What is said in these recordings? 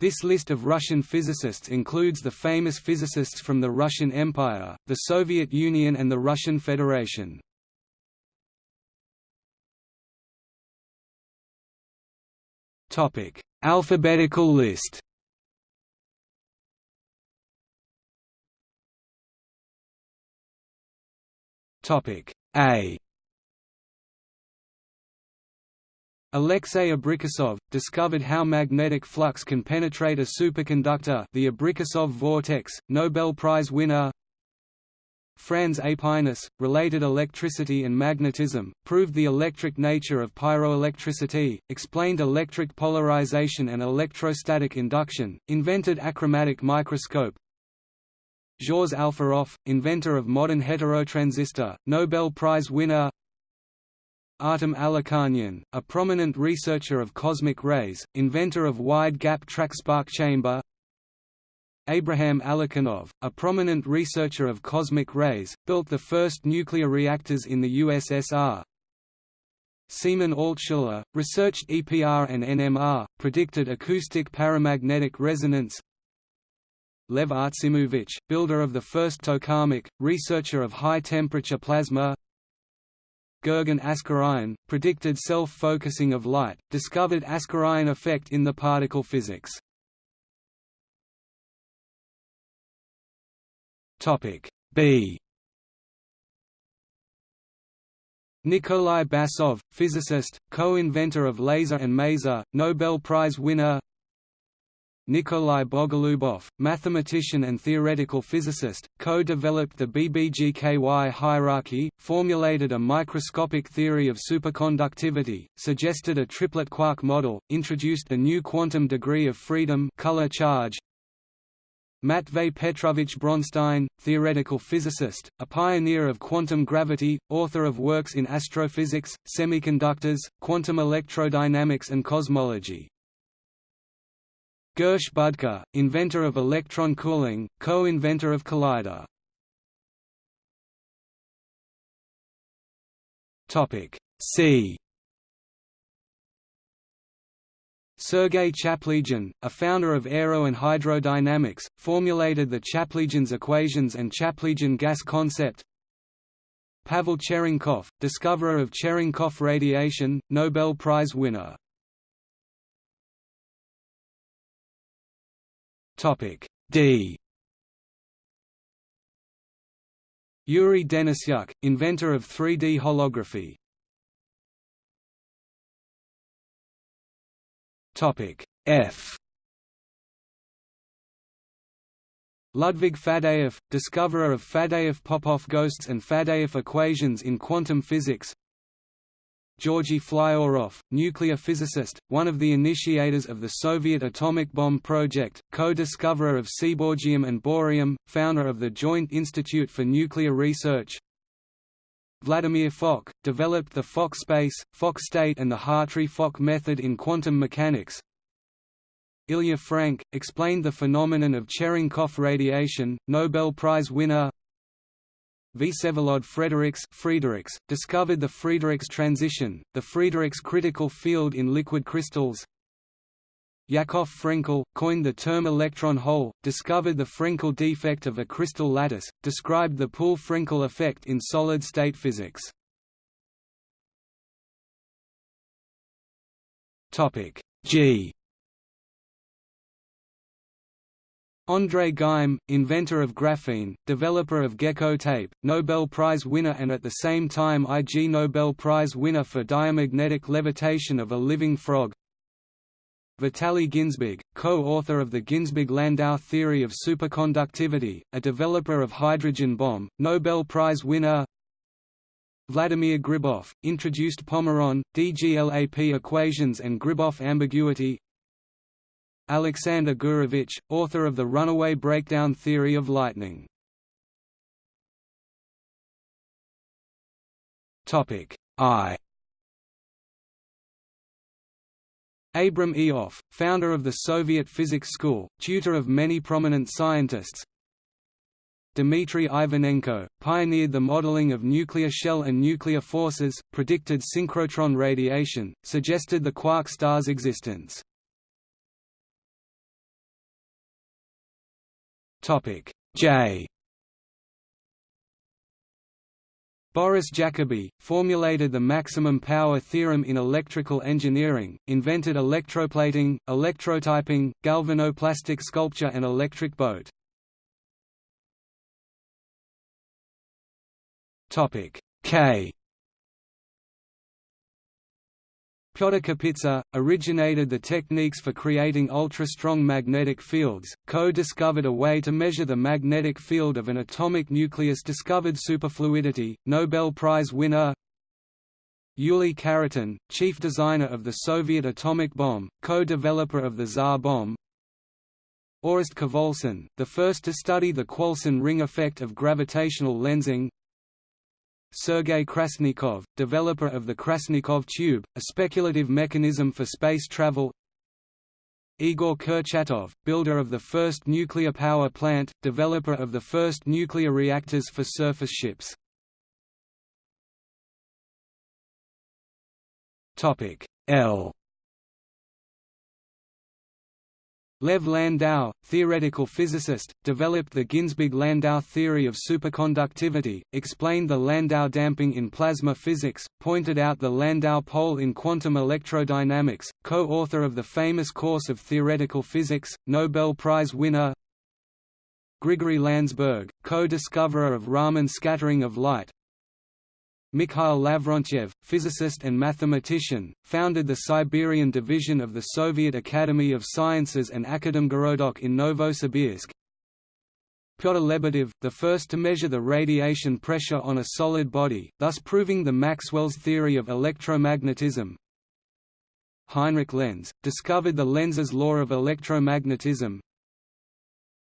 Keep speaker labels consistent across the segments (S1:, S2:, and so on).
S1: This list of Russian physicists includes the famous physicists from the Russian Empire, the Soviet Union and the Russian Federation. Topic: Alphabetical list. Topic: A Alexei Abrikosov, discovered how magnetic flux can penetrate a superconductor the Abrikosov vortex, Nobel Prize winner. Franz Aepinus, related electricity and magnetism, proved the electric nature of pyroelectricity, explained electric polarization and electrostatic induction, invented achromatic microscope. Zhores Alferov, inventor of modern heterotransistor, Nobel Prize winner Artem Alikhanian, a prominent researcher of cosmic rays, inventor of wide-gap track spark chamber. Abraham Alikhanov, a prominent researcher of cosmic rays, built the first nuclear reactors in the USSR. Semyon Altshuler, researched EPR and NMR, predicted acoustic paramagnetic resonance. Lev Artsimovich, builder of the first tokamak, researcher of high-temperature plasma Gurgen Askaryan, predicted self-focusing of light, discovered Askaryan effect in the particle physics. B Nikolai Basov, physicist, co-inventor of laser and maser, Nobel Prize winner Nikolai Bogolubov, mathematician and theoretical physicist, co-developed the BBGKY hierarchy, formulated a microscopic theory of superconductivity, suggested a triplet quark model, introduced the new quantum degree of freedom color charge, Matvey Petrovich Bronstein, theoretical physicist, a pioneer of quantum gravity, author of works in astrophysics, semiconductors, quantum electrodynamics and cosmology. Gersh Budker, inventor of electron cooling, co-inventor of collider. Topic C. Sergei Chaplygin, a founder of aero and hydrodynamics, formulated the Chaplygin's equations and Chaplygin gas concept. Pavel Cherenkov, discoverer of Cherenkov radiation, Nobel Prize winner. Topic D. Yuri Denisyuk, inventor of 3D holography. Topic F. Ludwig Faddeev, discoverer of Faddeev-Popov ghosts and Faddeev equations in quantum physics Georgy Flyorov, nuclear physicist, one of the initiators of the Soviet atomic bomb project, co-discoverer of seaborgium and bohrium, founder of the Joint Institute for Nuclear Research. Vladimir Fock, developed the Fock space, Fock state and the Hartree-Fock method in quantum mechanics. Ilya Frank, explained the phenomenon of Cherenkov radiation, Nobel Prize winner Vsevolod Frederiks Frederiks, discovered the Fréedericksz transition, the Fréedericksz critical field in liquid crystals. Yakov Frenkel, coined the term electron hole, discovered the Frenkel defect of a crystal lattice, described the Poole-Frenkel effect in solid-state physics. G André Geim, inventor of graphene, developer of gecko tape, Nobel Prize winner and at the same time Ig Nobel Prize winner for diamagnetic levitation of a living frog. Vitaly Ginzburg, co-author of the Ginzburg-Landau theory of superconductivity, a developer of hydrogen bomb, Nobel Prize winner Vladimir Gribov, introduced Pomeron, DGLAP equations and Gribov ambiguity Alexander Gurevich, author of the runaway breakdown theory of lightning. I. Abram Ioffe, founder of the Soviet Physics School, tutor of many prominent scientists. Dmitry Ivanenko, pioneered the modeling of nuclear shell and nuclear forces, predicted synchrotron radiation, suggested the quark star's existence Topic J. Boris Jacobi, formulated the maximum power theorem in electrical engineering, invented electroplating, electrotyping, galvanoplastic sculpture and electric boat. K Pyotr Kapitsa, originated the techniques for creating ultra-strong magnetic fields, co-discovered a way to measure the magnetic field of an atomic nucleus discovered superfluidity, Nobel Prize winner Yuri Khariton, chief designer of the Soviet atomic bomb, co-developer of the Tsar bomb Orest Khvolson, the first to study the Khvolson ring effect of gravitational lensing Sergei Krasnikov, developer of the Krasnikov tube, a speculative mechanism for space travel Igor Kurchatov, builder of the first nuclear power plant, developer of the first nuclear reactors for surface ships. L Lev Landau, theoretical physicist, developed the Ginzburg–Landau theory of superconductivity, explained the Landau damping in plasma physics, pointed out the Landau pole in quantum electrodynamics, co-author of the famous course of theoretical physics, Nobel Prize winner Grigory Landsberg, co-discoverer of Raman scattering of light, Mikhail Lavrentyev, physicist and mathematician, founded the Siberian division of the Soviet Academy of Sciences and Akademgorodok in Novosibirsk. Pyotr Lebedev, the first to measure the radiation pressure on a solid body, thus proving the Maxwell's theory of electromagnetism. Heinrich Lenz, discovered the Lenz's law of electromagnetism,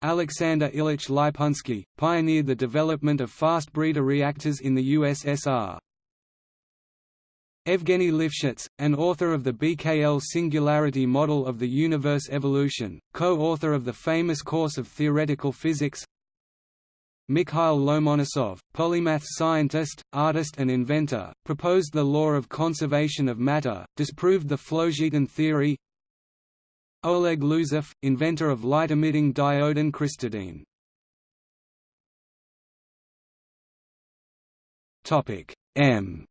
S1: Alexander Ilyich Leypunsky, pioneered the development of fast breeder reactors in the USSR. Evgeny Lifshitz, an author of the BKL singularity model of the universe evolution, co-author of the famous course of theoretical physics Mikhail Lomonosov, polymath scientist, artist and inventor, proposed the law of conservation of matter, disproved the phlogiston theory Oleg Losev, inventor of light-emitting diode and crystadyne. M.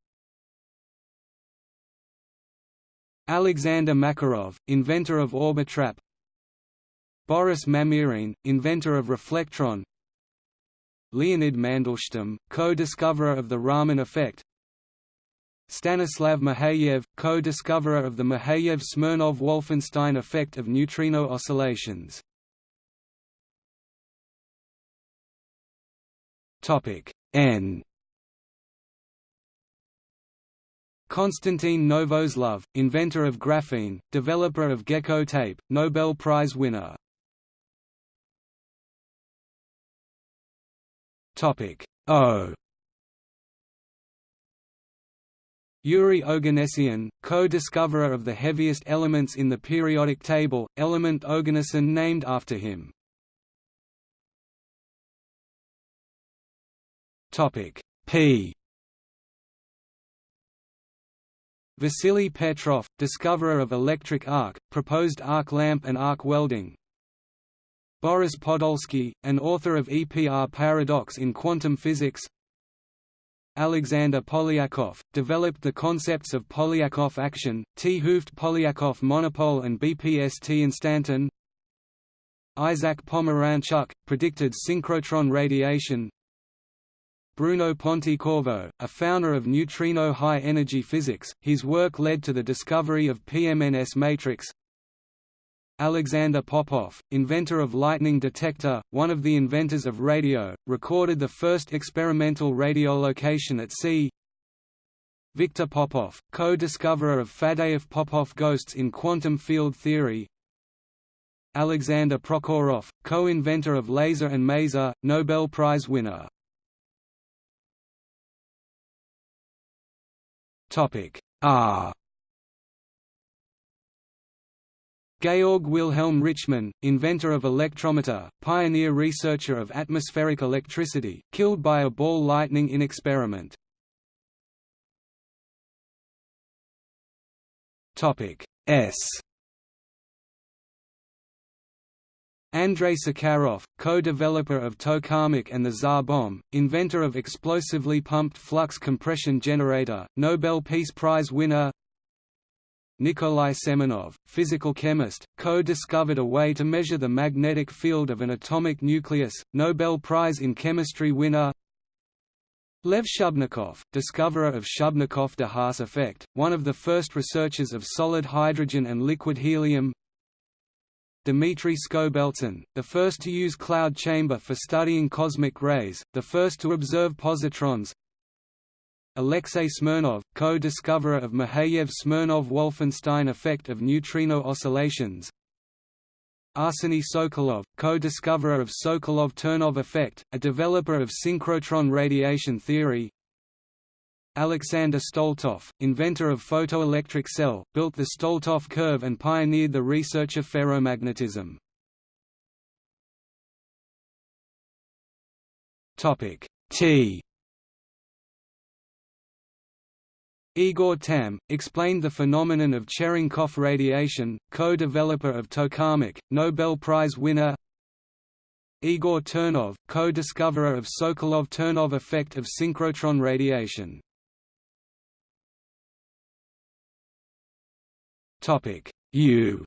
S1: Alexander Makarov, inventor of Orbitrap. Boris Mamirin, inventor of reflectron. Leonid Mandelstam, co-discoverer of the Raman effect Stanislav Mikheyev, co-discoverer of the Mikheyev-Smirnov-Wolfenstein effect of neutrino oscillations. N Konstantin Novoselov, inventor of graphene, developer of gecko tape, Nobel Prize winner. O Yuri Oganessian, co-discoverer of the heaviest elements in the periodic table, element Oganesson named after him. P Vasily Petrov, discoverer of electric arc, proposed arc lamp and arc welding. Boris Podolsky, an author of EPR paradox in quantum physics, Alexander Polyakov, developed the concepts of Polyakov action, 't Hooft Polyakov monopole and BPST instanton Isaac Pomeranchuk, predicted synchrotron radiation. Bruno Pontecorvo, a founder of neutrino high-energy physics, his work led to the discovery of PMNS matrix Alexander Popov, inventor of lightning detector, one of the inventors of radio, recorded the first experimental radiolocation at sea. Viktor Popov, co-discoverer of Faddeev-Popov ghosts in quantum field theory. Alexander Prokhorov, co-inventor of laser and maser, Nobel Prize winner. R Georg Wilhelm Richmann, inventor of electrometer, pioneer researcher of atmospheric electricity, killed by a ball lightning in experiment. S Andrei Sakharov, co-developer of Tokamak and the Tsar bomb, inventor of explosively pumped flux compression generator, Nobel Peace Prize winner Nikolai Semenov, physical chemist, co-discovered a way to measure the magnetic field of an atomic nucleus, Nobel Prize in Chemistry winner Lev Shubnikov, discoverer of Shubnikov-de Haas effect, one of the first researchers of solid hydrogen and liquid helium Dmitry Skobeltsyn, the first to use cloud chamber for studying cosmic rays, the first to observe positrons Alexei Smirnov, co-discoverer of Mikheyev-Smirnov-Wolfenstein effect of neutrino oscillations Arseny Sokolov, co-discoverer of Sokolov-Ternov effect, a developer of synchrotron radiation theory Alexander Stoletov, inventor of photoelectric cell, built the Stoletov curve and pioneered the research of ferromagnetism. T Igor Tamm, explained the phenomenon of Cherenkov radiation, co-developer of tokamak, Nobel Prize winner. Igor Ternov, co-discoverer of Sokolov-Ternov effect of synchrotron radiation. U.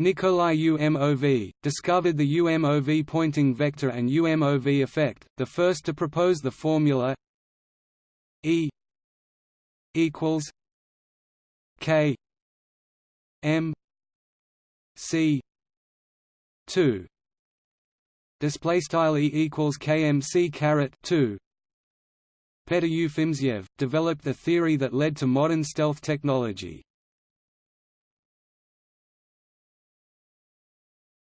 S1: Nikolai UMOV, discovered the UMOV Poynting vector and UMOV effect, the first to propose the formula E equals K M C two. Display style E equals KMC caret 2 Petr Ufimtsev, developed the theory that led to modern stealth technology.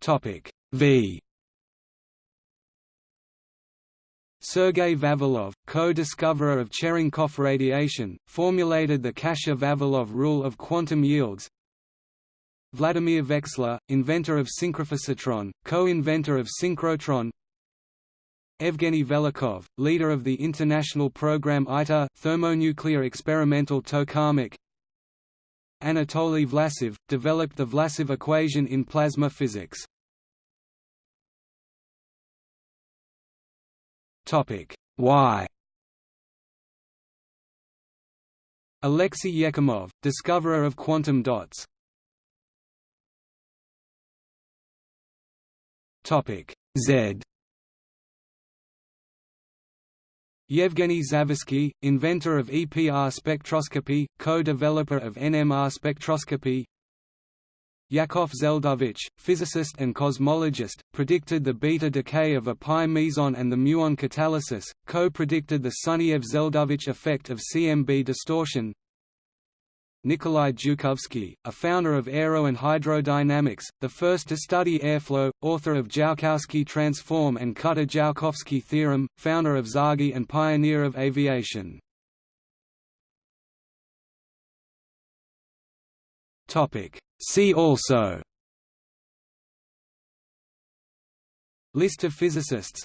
S1: Topic V Sergei Vavilov, co-discoverer of Cherenkov radiation, formulated the Kasha-Vavilov rule of quantum yields. Vladimir Veksler, inventor of synchrophasotron, co-inventor of synchrotron. Evgeny Velikhov, leader of the international program ITER, thermonuclear experimental tokamak. Anatoly Vlasov, developed the Vlasov equation in plasma physics. Y Alexei Yekimov, discoverer of quantum dots. Topic: Z. Yevgeny Zavoisky, inventor of EPR spectroscopy, co-developer of NMR spectroscopy Yakov Zeldovich, physicist and cosmologist, predicted the beta decay of a pi meson and the muon catalysis, co-predicted the Sunyaev-Zeldovich effect of CMB distortion Nikolai Zhukovsky, a founder of aero and hydrodynamics, the first to study airflow, author of Joukowsky transform and Kutta-Joukowsky theorem, founder of TsAGI and pioneer of aviation. See also List of physicists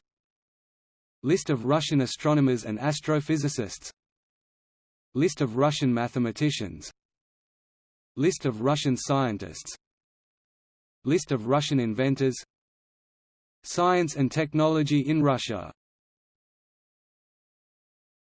S1: List of Russian astronomers and astrophysicists List of Russian mathematicians List of Russian scientists List of Russian inventors Science and technology in Russia